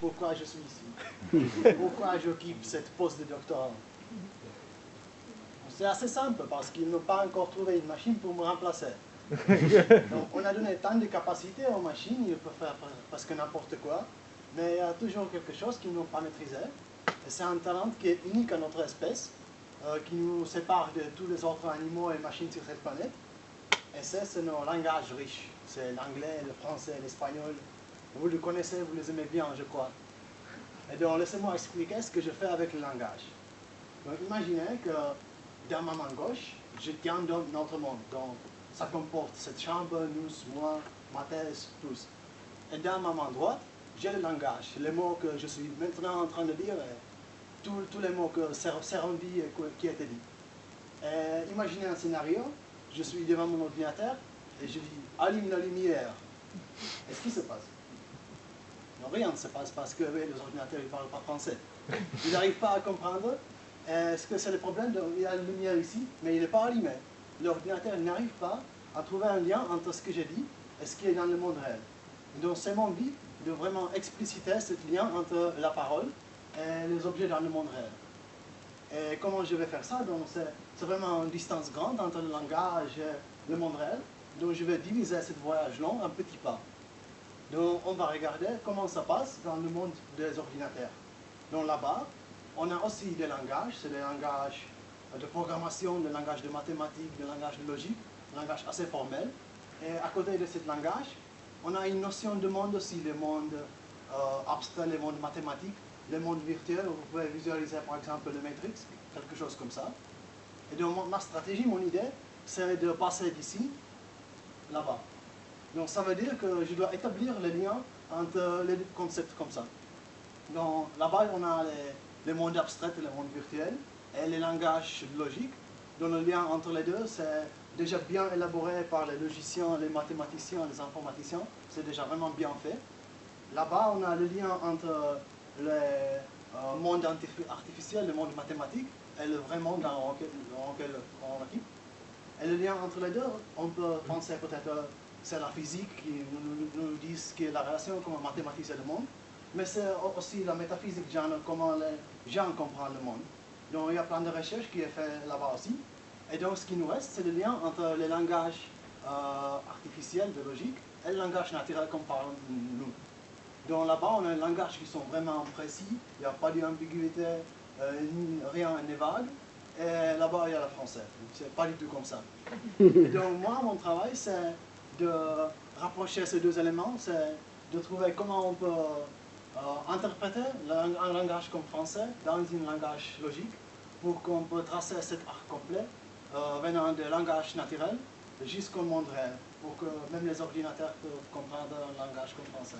pourquoi je suis ici. pourquoi j'occupe cette poste de doctorat. C'est assez simple parce qu'ils n'ont pas encore trouvé une machine pour me remplacer. Donc, on a donné tant de capacités aux machines, ils peuvent faire presque n'importe quoi, mais il y a toujours quelque chose qu'ils n'ont pas maîtrisé. C'est un talent qui est unique à notre espèce, euh, qui nous sépare de tous les autres animaux et machines sur cette planète. Et c'est nos langages riches. C'est l'anglais, le français, l'espagnol. Vous le connaissez, vous les aimez bien, je crois. Et donc, laissez-moi expliquer ce que je fais avec le langage. Donc, imaginez que dans ma main gauche, je tiens notre monde. Donc, ça comporte cette chambre, nous, moi, ma thèse, tous. Et dans ma main droite, j'ai le langage, les mots que je suis maintenant en train de dire, tous, les mots que seront dit et qui étaient dit. imaginez un scénario, je suis devant mon ordinateur et je dis « allume la lumière ». Qu'est-ce qui se passe? Rien ne se passe parce que les ordinateurs ne parlent pas français. Ils n'arrivent pas à comprendre. Est-ce que c'est le problème Il y a une lumière ici, mais il n'est pas allumé. L'ordinateur n'arrive pas à trouver un lien entre ce que j'ai dit et ce qui est dans le monde réel. Donc c'est mon but de vraiment expliciter ce lien entre la parole et les objets dans le monde réel. Et comment je vais faire ça? C'est vraiment une distance grande entre le langage et le monde réel. Donc je vais diviser ce voyage long en petits pas. Donc on va regarder comment ça passe dans le monde des ordinateurs. Donc là-bas, on a aussi des langages, c'est des langages de programmation, des langages de mathématiques, des langages de logique, des langages assez formels. Et à côté de ce langage, on a une notion de monde aussi, le monde euh, abstrait, le monde mathématique, le monde virtuel, vous pouvez visualiser par exemple le Matrix, quelque chose comme ça. Et donc ma stratégie, mon idée, c'est de passer d'ici, là-bas. Donc ça veut dire que je dois établir les liens entre les concepts comme ça. Donc là-bas, on a les, mondes abstraits et le monde virtuel, et les langages logiques. Donc le lien entre les deux, c'est déjà bien élaboré par les logiciens, les mathématiciens, les informaticiens. C'est déjà vraiment bien fait. Là-bas, on a le lien entre le euh, monde artificiel, le monde mathématique, et le vrai monde dans lequel on occupe. Et le lien entre les deux, on peut penser peut-être c'est la physique qui nous, nous, dit ce qu'est la relation, comment mathématiser le monde, mais c'est aussi la métaphysique, genre comment les gens comprennent le monde. Donc il y a plein de recherches qui est fait là-bas aussi. Et donc ce qui nous reste, c'est le lien entre le langage euh, artificiel de logique et le langage naturel qu'on parle nous. Donc là-bas, on a un langage qui sont vraiment précis, il n'y a pas d'ambiguïté, euh, rien n'est vague. Et là-bas, il y a le français. C'est pas du tout comme ça. donc moi, mon travail, c'est de rapprocher ces deux éléments, c'est de trouver comment on peut euh, interpréter un langage comme français dans un langage logique pour qu'on peut tracer cet arc complet euh, venant des langages naturels jusqu'au monde réel, pour que même les ordinateurs peuvent comprendre un langage comme français.